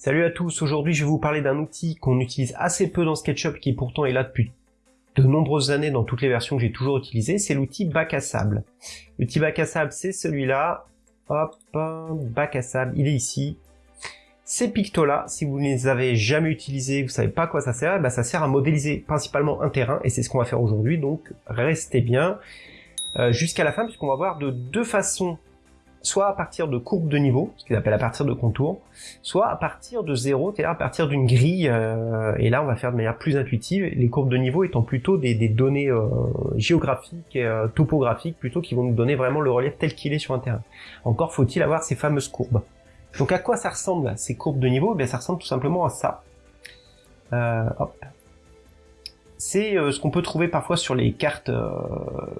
Salut à tous, aujourd'hui je vais vous parler d'un outil qu'on utilise assez peu dans SketchUp qui pourtant est là depuis de nombreuses années dans toutes les versions que j'ai toujours utilisées, c'est l'outil bac à sable. L'outil bac à sable c'est celui-là, hop, bac à sable, il est ici. Ces pictos-là, si vous ne les avez jamais utilisés, vous savez pas à quoi ça sert, bah ça sert à modéliser principalement un terrain, et c'est ce qu'on va faire aujourd'hui, donc restez bien euh, jusqu'à la fin, puisqu'on va voir de deux façons soit à partir de courbes de niveau, ce qu'ils appellent à partir de contours, soit à partir de zéro, c'est-à-dire à partir d'une grille, euh, et là on va faire de manière plus intuitive, les courbes de niveau étant plutôt des, données euh, géographiques euh, topographiques, plutôt qui vont nous donner vraiment le relief tel qu'il est sur un terrain. Encore faut-il avoir ces fameuses courbes. Donc à quoi ça ressemble ces courbes de niveau? Eh bien, Ça ressemble tout simplement à ça. hop c'est euh, ce qu'on peut trouver parfois sur les cartes euh,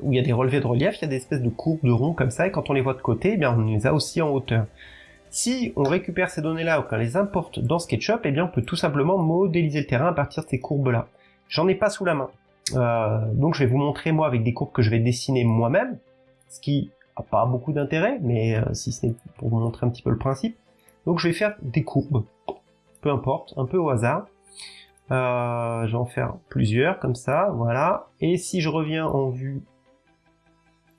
où il y a des relevés de relief, il y a des espèces de courbes de ronds comme ça, et quand on les voit de côté, eh bien on les a aussi en hauteur. Si on récupère ces données-là ou qu'on les importe dans SketchUp, eh bien on peut tout simplement modéliser le terrain à partir de ces courbes-là. J'en ai pas sous la main, euh, donc je vais vous montrer moi avec des courbes que je vais dessiner moi-même, ce qui a pas beaucoup d'intérêt, mais si ce n'est pour vous montrer un petit peu le principe. Donc je vais faire des courbes, peu importe, un peu au hasard. Euh, je vais en faire plusieurs comme ça, voilà. Et si je reviens en vue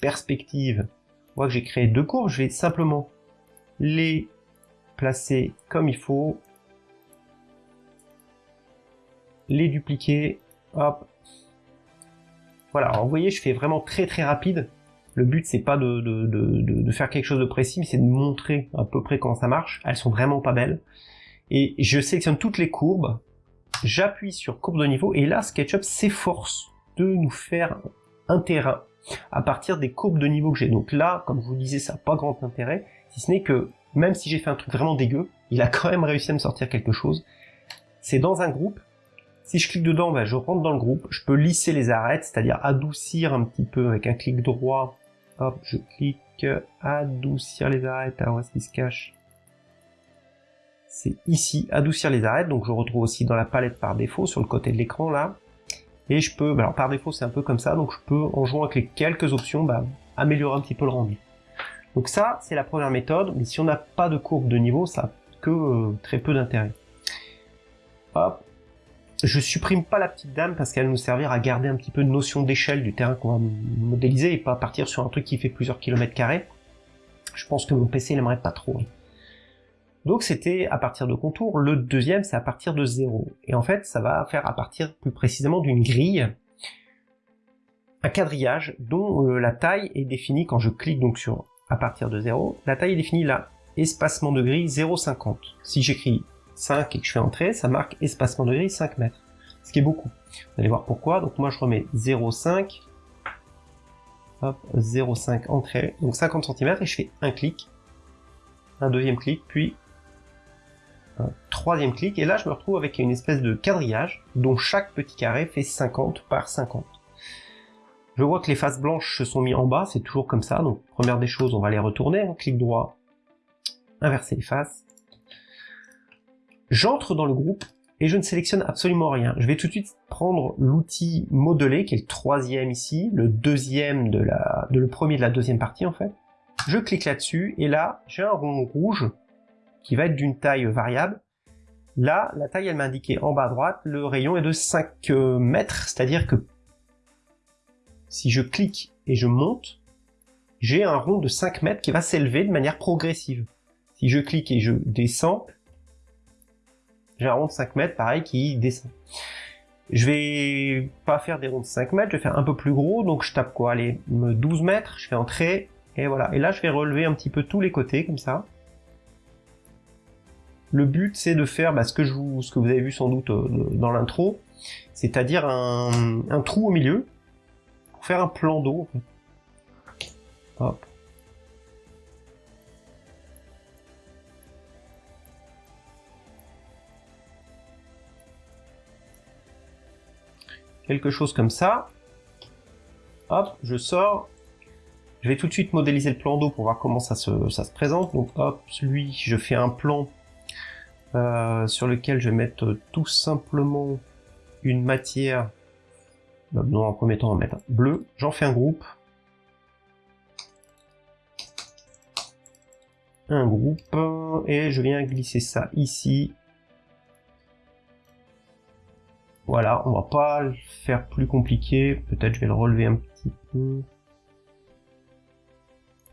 perspective, on voit que j'ai créé deux courbes, je vais simplement les placer comme il faut, les dupliquer, hop. Voilà, alors vous voyez, je fais vraiment très très rapide. Le but c'est pas de, de, faire quelque chose de précis, mais c'est de montrer à peu près comment ça marche. Elles sont vraiment pas belles. Et je sélectionne toutes les courbes, j'appuie sur courbe de niveau et là SketchUp s'efforce de nous faire un terrain à partir des courbes de niveau que j'ai. Donc là, comme je vous le disais, ça n'a pas grand intérêt, si ce n'est que même si j'ai fait un truc vraiment dégueu, il a quand même réussi à me sortir quelque chose. C'est dans un groupe. Si je clique dedans, ben, je rentre dans le groupe. Je peux lisser les arêtes, c'est-à-dire adoucir un petit peu avec un clic droit. Hop, je clique, adoucir les arêtes. Alors, est-ce qu'il se cache? C'est ici, adoucir les arêtes, donc je retrouve aussi dans la palette par défaut, sur le côté de l'écran là, et je peux, bah, par défaut c'est un peu comme ça, donc je peux, en jouant avec les quelques options, bah, améliorer un petit peu le rendu. Donc ça, c'est la première méthode, mais si on n'a pas de courbe de niveau, ça n'a que euh, très peu d'intérêt. Hop, je supprime pas la petite dame parce qu'elle nous servir à garder un petit peu de notion d'échelle du terrain qu'on va modéliser et pas partir sur un truc qui fait plusieurs kilomètres carrés. Je pense que mon PC n'aimerait pas trop. Donc c'était à partir de contours, le deuxième c'est à partir de zéro. Et en fait ça va faire à partir plus précisément d'une grille, un quadrillage dont euh, la taille est définie quand je clique donc sur à partir de 0, la taille est définie là, espacement de grille 0,50. Si j'écris 5 et que je fais entrer, ça marque espacement de grille 5 mètres, ce qui est beaucoup. Vous allez voir pourquoi, donc moi je remets 0,5, hop, 0,5 entrée, donc 50 cm et je fais un clic, un deuxième clic, puis troisième clic, et là je me retrouve avec une espèce de quadrillage, dont chaque petit carré fait 50 par 50. Je vois que les faces blanches se sont mis en bas, c'est toujours comme ça, donc première des choses, on va les retourner, hein. clic droit, inverser les faces. J'entre dans le groupe, et je ne sélectionne absolument rien. Je vais tout de suite prendre l'outil modelé, qui est le troisième ici, le deuxième de le premier de la deuxième partie en fait. Je clique là-dessus, et là, j'ai un rond rouge qui va être d'une taille variable. Là, la taille, elle m'a indiqué en bas à droite, le rayon est de 5 euh, mètres, c'est-à-dire que si je clique et je monte, j'ai un rond de 5 mètres qui va s'élever de manière progressive. Si je clique et je descends, j'ai un rond de 5 mètres, pareil, qui descend. Je vais pas faire des ronds de 5 mètres, je vais faire un peu plus gros, donc je tape quoi? Allez, 12 mètres, je fais entrer, et voilà. Et là, je vais relever un petit peu tous les côtés, comme ça. Le but, c'est de faire bah, ce, que vous avez vu sans doute euh, dans l'intro, c'est-à-dire un, trou au milieu, pour faire un plan d'eau. Hop. Quelque chose comme ça. Hop, je sors. Je vais tout de suite modéliser le plan d'eau pour voir comment ça se, ça se présente. Donc hop, lui, je fais un plan euh, sur lequel je vais mettre tout simplement une matière, non en premier temps on va mettre bleu, j'en fais un groupe, un groupe, et je viens glisser ça ici, voilà, on va pas le faire plus compliqué, peut-être je vais le relever un petit peu,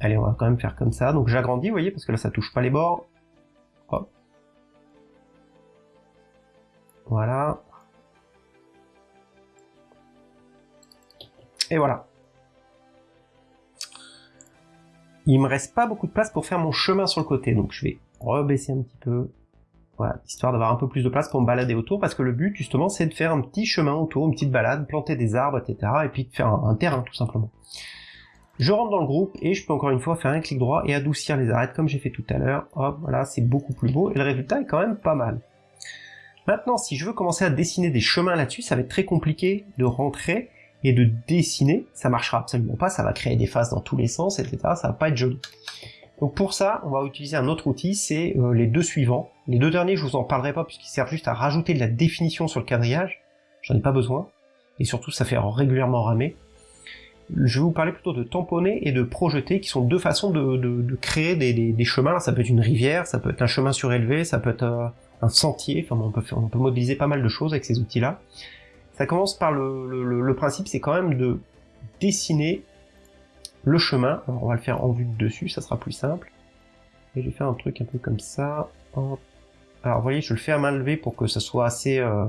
Allez, on va quand même faire comme ça. Donc j'agrandis, vous voyez, parce que là, ça touche pas les bords. Voilà. Et voilà. Il me reste pas beaucoup de place pour faire mon chemin sur le côté, donc je vais rebaisser un petit peu. Voilà, histoire d'avoir un peu plus de place pour me balader autour, parce que le but, justement, c'est de faire un petit chemin autour, une petite balade, planter des arbres, etc., et puis de faire un, terrain, tout simplement. Je rentre dans le groupe, et je peux encore une fois faire un clic droit et adoucir les arêtes, comme j'ai fait tout à l'heure. Hop, voilà, c'est beaucoup plus beau, et le résultat est quand même pas mal. Maintenant, si je veux commencer à dessiner des chemins là-dessus, ça va être très compliqué de rentrer et de dessiner. Ça marchera absolument pas, ça va créer des faces dans tous les sens, etc. Ça va pas être joli. Donc pour ça, on va utiliser un autre outil, c'est euh, les deux suivants. Les deux derniers, je vous en parlerai pas puisqu'ils servent juste à rajouter de la définition sur le quadrillage. J'en ai pas besoin. Et surtout, ça fait régulièrement ramer. Je vais vous parler plutôt de tamponner et de projeter, qui sont deux façons de, créer des, chemins. Ça peut être une rivière, ça peut être un chemin surélevé, ça peut être euh, un sentier. Enfin, on peut, on peut modéliser pas mal de choses avec ces outils-là. Ça commence par le, le principe, c'est quand même de dessiner le chemin. Alors, on va le faire en vue de dessus, ça sera plus simple. Et je vais faire un truc un peu comme ça. Alors, vous voyez, je le fais à main levée pour que ça soit assez... Euh...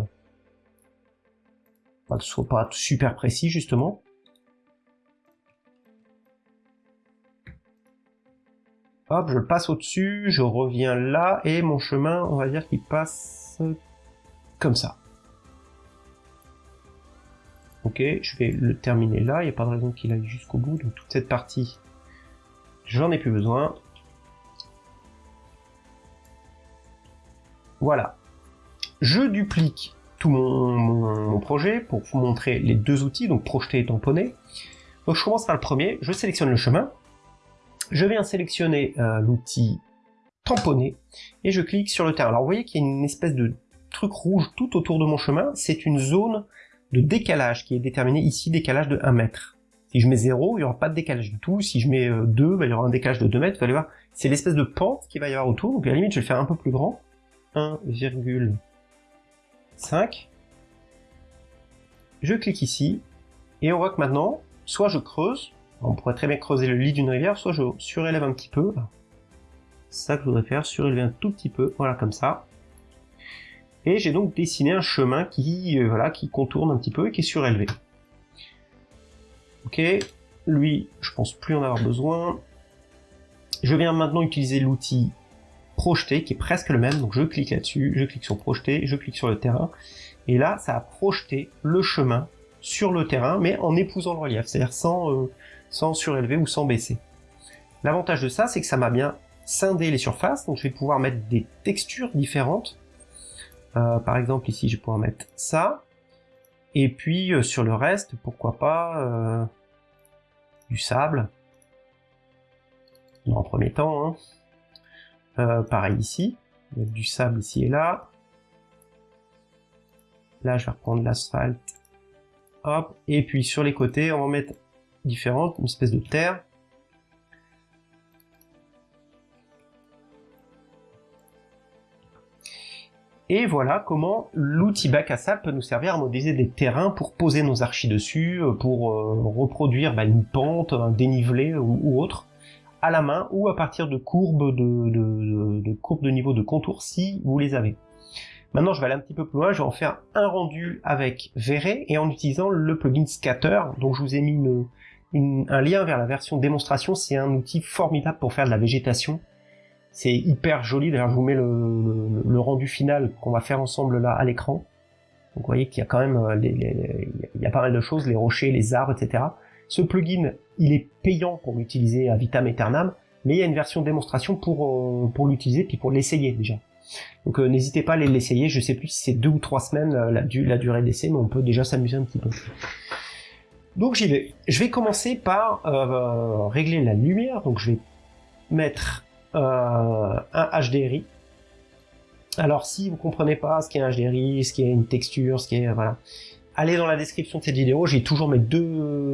que ce soit pas super précis, justement. Hop, je passe au-dessus, je reviens là, et mon chemin, on va dire qu'il passe comme ça. Ok, je vais le terminer là, il n'y a pas de raison qu'il aille jusqu'au bout, donc toute cette partie, j'en ai plus besoin. Voilà. Je duplique tout mon, projet pour vous montrer les deux outils, donc projeter et tamponner. Donc je commence par le premier, je sélectionne le chemin, je viens sélectionner euh, l'outil tamponner, et je clique sur le terrain. Alors vous voyez qu'il y a une espèce de truc rouge tout autour de mon chemin, c'est une zone de décalage qui est déterminé ici, décalage de 1 mètre. Si je mets 0, il n'y aura pas de décalage du tout. Si je mets 2, euh, bah, il y aura un décalage de 2 mètres. Vous allez voir, c'est l'espèce de pente qui va y avoir autour. Donc à la limite, je vais le faire un peu plus grand. 1,5. Je clique ici. Et on voit que maintenant, soit je creuse. On pourrait très bien creuser le lit d'une rivière, soit je surélève un petit peu. C'est ça que je voudrais faire, surélever un tout petit peu. Voilà, comme ça. Et j'ai donc dessiné un chemin qui, euh, voilà, qui contourne un petit peu et qui est surélevé. Ok, lui, je pense plus en avoir besoin. Je viens maintenant utiliser l'outil projeter, qui est presque le même, donc je clique là-dessus, je clique sur projeter, je clique sur le terrain, et là, ça a projeté le chemin sur le terrain, mais en épousant le relief, c'est-à-dire sans, euh, sans surélever ou sans baisser. L'avantage de ça, c'est que ça m'a bien scindé les surfaces, donc je vais pouvoir mettre des textures différentes, euh, par exemple, ici, je vais pouvoir mettre ça. Et puis, euh, sur le reste, pourquoi pas euh, du sable. En premier temps. Hein. pareil ici. du sable ici et là. Là, je vais reprendre l'asphalte. Hop. Et puis, sur les côtés, on va mettre différentes, une espèce de terre. Et voilà comment l'outil bac à sable peut nous servir à modéliser des terrains pour poser nos archis dessus, euh, pour euh, reproduire bah, une pente, un dénivelé ou, autre, à la main ou à partir de courbes de, courbes de niveau de contour si vous les avez. Maintenant, je vais aller un petit peu plus loin, je vais en faire un rendu avec Verret et en utilisant le plugin Scatter, dont je vous ai mis un lien vers la version démonstration, c'est un outil formidable pour faire de la végétation c'est hyper joli, d'ailleurs je vous mets le, rendu final qu'on va faire ensemble là à l'écran. Donc vous voyez qu'il y a quand même euh, il y a pas mal de choses, les rochers, les arbres, etc. Ce plugin, il est payant pour l'utiliser à vitam aeternam, mais il y a une version démonstration pour, euh, pour l'utiliser, puis pour l'essayer déjà. Donc euh, n'hésitez pas à l'essayer, je sais plus si c'est deux ou trois semaines la, la durée d'essai, mais on peut déjà s'amuser un petit peu. Donc j'y vais. Je vais commencer par régler la lumière, donc je vais mettre euh, un HDRI. Alors si vous comprenez pas ce qu'est un HDRI, ce qu'est une texture, ce qu'est voilà, allez dans la description de cette vidéo. J'ai toujours mes deux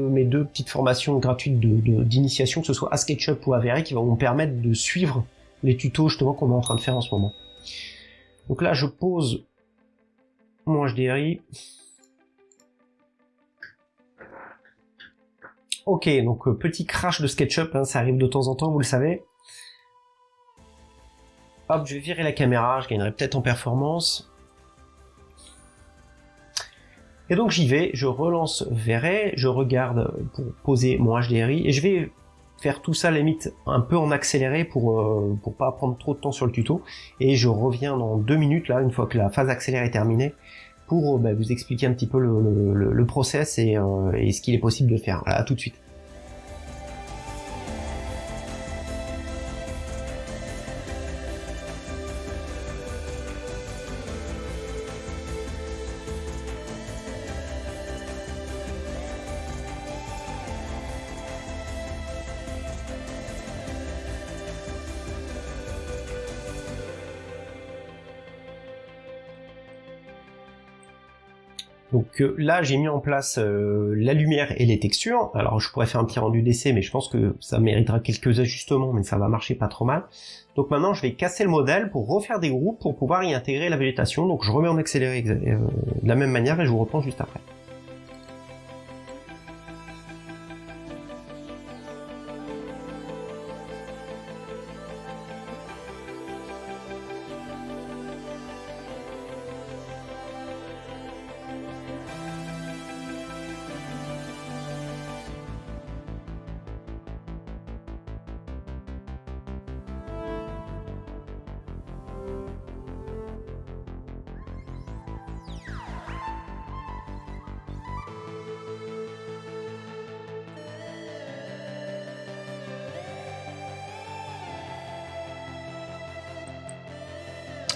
mes deux petites formations gratuites d'initiation, de, que ce soit à SketchUp ou à VRI, qui vont vous permettre de suivre les tutos justement qu'on est en train de faire en ce moment. Donc là, je pose mon HDRI. Ok, donc euh, petit crash de SketchUp, hein, ça arrive de temps en temps, vous le savez. Hop, je vais virer la caméra, je gagnerai peut-être en performance. Et donc j'y vais, je relance Verret, je regarde pour poser mon HDRI, et je vais faire tout ça limite un peu en accéléré pour euh, pour pas prendre trop de temps sur le tuto, et je reviens dans deux minutes là, une fois que la phase accélérée est terminée, pour bah, vous expliquer un petit peu le, process et, euh, et ce qu'il est possible de faire. À tout de suite. Donc euh, là, j'ai mis en place euh, la lumière et les textures. Alors je pourrais faire un petit rendu d'essai, mais je pense que ça méritera quelques ajustements, mais ça va marcher pas trop mal. Donc maintenant, je vais casser le modèle pour refaire des groupes pour pouvoir y intégrer la végétation. Donc je remets en accéléré euh, de la même manière et je vous reprends juste après.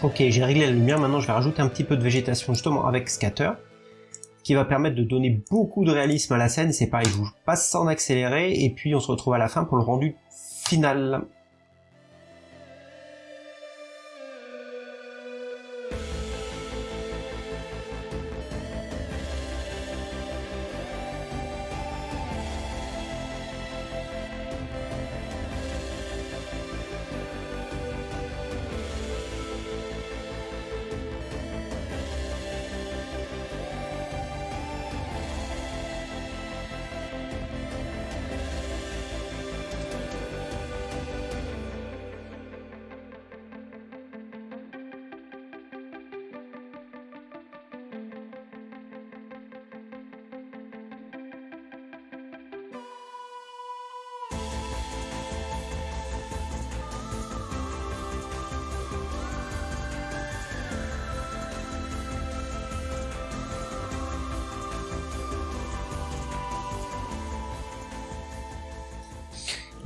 Ok, j'ai réglé la lumière, maintenant je vais rajouter un petit peu de végétation justement avec Scatter, qui va permettre de donner beaucoup de réalisme à la scène, c'est pareil, je vous passe ça en accéléré, et puis on se retrouve à la fin pour le rendu final.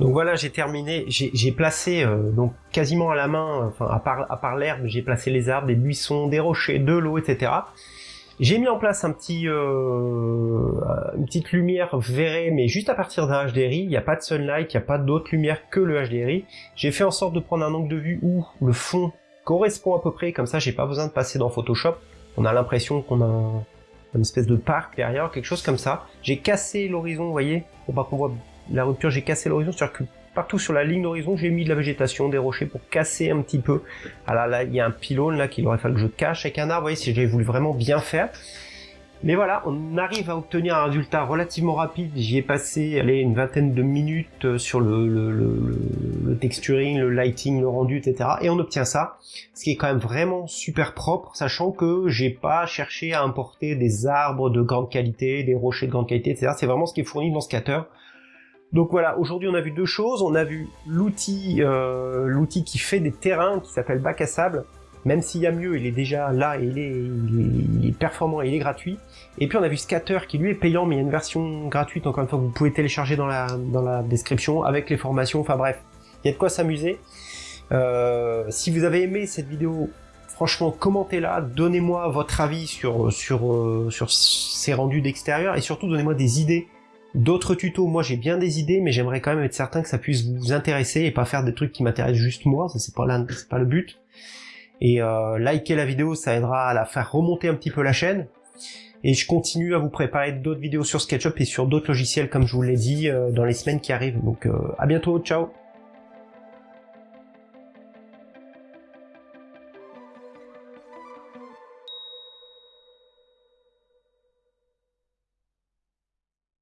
Donc voilà, j'ai terminé, j'ai placé euh, donc quasiment à la main, enfin à part, à part l'herbe, j'ai placé les arbres, des buissons, des rochers, de l'eau, etc. J'ai mis en place un petit, euh, une petite lumière verrée, mais juste à partir d'un HDRI. Il n'y a pas de sunlight, il n'y a pas d'autre lumière que le HDRI. J'ai fait en sorte de prendre un angle de vue où le fond correspond à peu près, comme ça j'ai pas besoin de passer dans Photoshop. On a l'impression qu'on a une espèce de parc derrière, quelque chose comme ça. J'ai cassé l'horizon, vous voyez, pour pas qu'on voit la rupture, j'ai cassé l'horizon, c'est-à-dire que partout sur la ligne d'horizon, j'ai mis de la végétation, des rochers pour casser un petit peu. Alors là, il y a un pylône là qu'il aurait fallu que je cache avec un arbre, vous voyez, si j'avais voulu vraiment bien faire. Mais voilà, on arrive à obtenir un résultat relativement rapide. J'y ai passé allez, une vingtaine de minutes euh, sur le, texturing, le lighting, le rendu, etc. Et on obtient ça, ce qui est quand même vraiment super propre, sachant que j'ai pas cherché à importer des arbres de grande qualité, des rochers de grande qualité, etc. C'est vraiment ce qui est fourni dans Scatter. Donc voilà, aujourd'hui on a vu deux choses. On a vu l'outil euh, l'outil qui fait des terrains, qui s'appelle Bac à sable. Même s'il y a mieux, il est déjà là et il est, performant et il est gratuit. Et puis on a vu Scatter qui lui est payant, mais il y a une version gratuite, encore une fois, que vous pouvez télécharger dans la, dans la description avec les formations. Enfin bref, il y a de quoi s'amuser. Euh, si vous avez aimé cette vidéo, franchement, commentez-la, donnez-moi votre avis sur, sur, euh, sur ces rendus d'extérieur et surtout donnez-moi des idées D'autres tutos, moi j'ai bien des idées, mais j'aimerais quand même être certain que ça puisse vous intéresser et pas faire des trucs qui m'intéressent juste moi, ça c'est pas, pas le but. Et euh, liker la vidéo, ça aidera à la faire remonter un petit peu la chaîne. Et je continue à vous préparer d'autres vidéos sur SketchUp et sur d'autres logiciels comme je vous l'ai dit euh, dans les semaines qui arrivent. Donc euh, à bientôt, ciao